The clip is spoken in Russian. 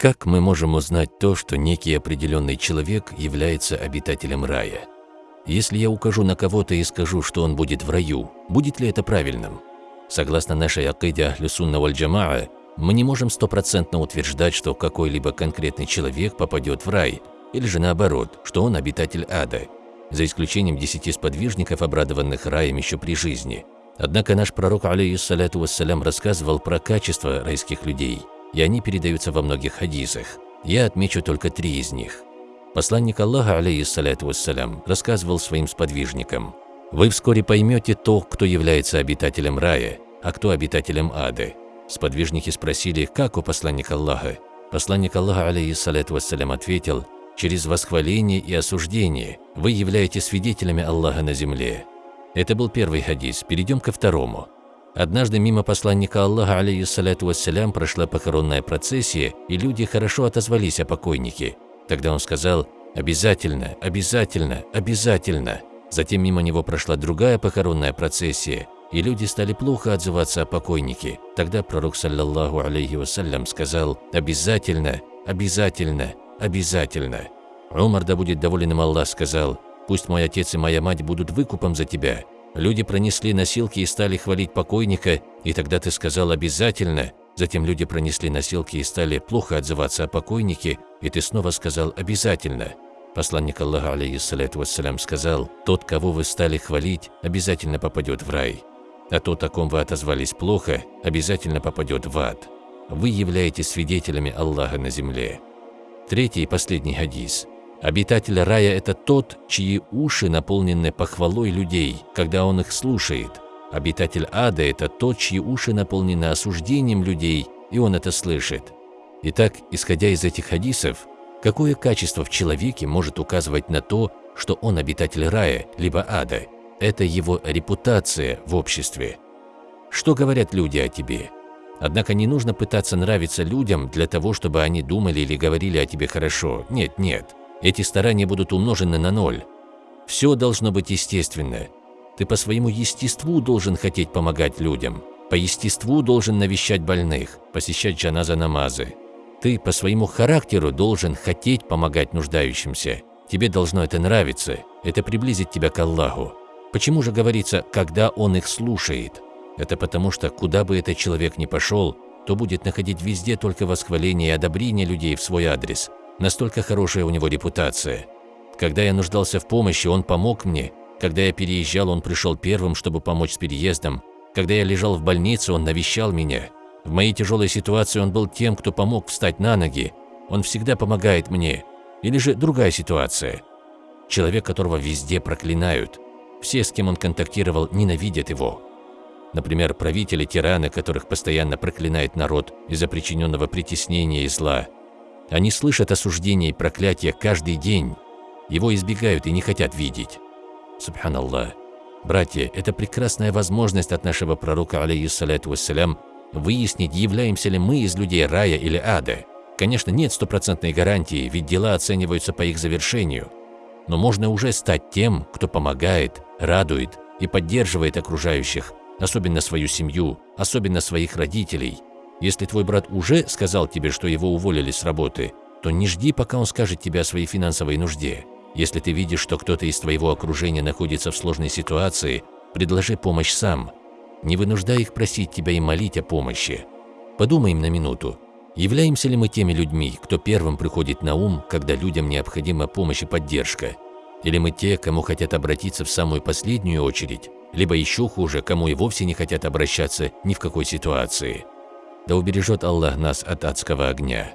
Как мы можем узнать то, что некий определенный человек является обитателем рая? Если я укажу на кого-то и скажу, что он будет в раю, будет ли это правильным? Согласно нашей акиде Ахлюсунна валь Джамаа, мы не можем стопроцентно утверждать, что какой-либо конкретный человек попадет в рай, или же наоборот, что он обитатель ада, за исключением десяти сподвижников, обрадованных раем еще при жизни. Однако наш пророк, алейхиссаляту вассалям, рассказывал про качество райских людей, и они передаются во многих хадисах. Я отмечу только три из них. Посланник Аллаха, алейхиссаляту вассалям, рассказывал своим сподвижникам, «Вы вскоре поймете то, кто является обитателем рая, а кто обитателем ада». Сподвижники спросили, как у посланника Аллаха. Посланник Аллаха, алейхиссаляту вассалям, ответил, «Через восхваление и осуждение вы являетесь свидетелями Аллаха на земле». Это был первый хадис, перейдем ко второму. Однажды мимо посланника Аллаха, алейхиссаляту вассалям, прошла похоронная процессия, и люди хорошо отозвались о покойнике. Тогда он сказал «Обязательно, обязательно, обязательно». Затем мимо него прошла другая похоронная процессия, и люди стали плохо отзываться о покойнике. Тогда пророк, саллаллаху алейхи вассалям, сказал «Обязательно, обязательно, обязательно». Умар, да будет доволен им Аллах, сказал «Пусть мой отец и моя мать будут выкупом за тебя». Люди пронесли носилки и стали хвалить покойника, и тогда ты сказал «обязательно», Затем люди пронесли носилки и стали плохо отзываться о покойнике, и ты снова сказал «обязательно». Посланник Аллаха, алейхиссалату вассалям, сказал «Тот, кого вы стали хвалить, обязательно попадет в рай, а тот, о ком вы отозвались плохо, обязательно попадет в ад. Вы являетесь свидетелями Аллаха на земле». Третий и последний хадис. Обитатель рая – это тот, чьи уши наполнены похвалой людей, когда он их слушает – Обитатель ада – это тот, чьи уши наполнены осуждением людей, и он это слышит. Итак, исходя из этих хадисов, какое качество в человеке может указывать на то, что он обитатель рая, либо ада? Это его репутация в обществе. Что говорят люди о тебе? Однако не нужно пытаться нравиться людям для того, чтобы они думали или говорили о тебе хорошо. Нет, нет. Эти старания будут умножены на ноль. Все должно быть естественно. Ты по своему естеству должен хотеть помогать людям. По естеству должен навещать больных, посещать джаназа намазы. Ты по своему характеру должен хотеть помогать нуждающимся. Тебе должно это нравиться, это приблизит тебя к Аллаху. Почему же говорится, когда Он их слушает? Это потому что, куда бы этот человек ни пошел, то будет находить везде только восхваление и одобрение людей в свой адрес. Настолько хорошая у него репутация. Когда я нуждался в помощи, он помог мне, когда я переезжал, он пришел первым, чтобы помочь с переездом. Когда я лежал в больнице, он навещал меня. В моей тяжелой ситуации он был тем, кто помог встать на ноги. Он всегда помогает мне. Или же другая ситуация. Человек, которого везде проклинают. Все, с кем он контактировал, ненавидят его. Например, правители, тираны, которых постоянно проклинает народ из-за причиненного притеснения и зла. Они слышат осуждения и проклятия каждый день. Его избегают и не хотят видеть. Субханаллах. Братья, это прекрасная возможность от нашего пророка, алейхиссалату вассалям, выяснить, являемся ли мы из людей рая или ада. Конечно, нет стопроцентной гарантии, ведь дела оцениваются по их завершению. Но можно уже стать тем, кто помогает, радует и поддерживает окружающих, особенно свою семью, особенно своих родителей. Если твой брат уже сказал тебе, что его уволили с работы, то не жди, пока он скажет тебе о своей финансовой нужде. Если ты видишь, что кто-то из твоего окружения находится в сложной ситуации, предложи помощь сам. Не вынуждай их просить тебя и молить о помощи. Подумаем на минуту. Являемся ли мы теми людьми, кто первым приходит на ум, когда людям необходима помощь и поддержка? Или мы те, кому хотят обратиться в самую последнюю очередь, либо еще хуже, кому и вовсе не хотят обращаться ни в какой ситуации? Да убережет Аллах нас от адского огня.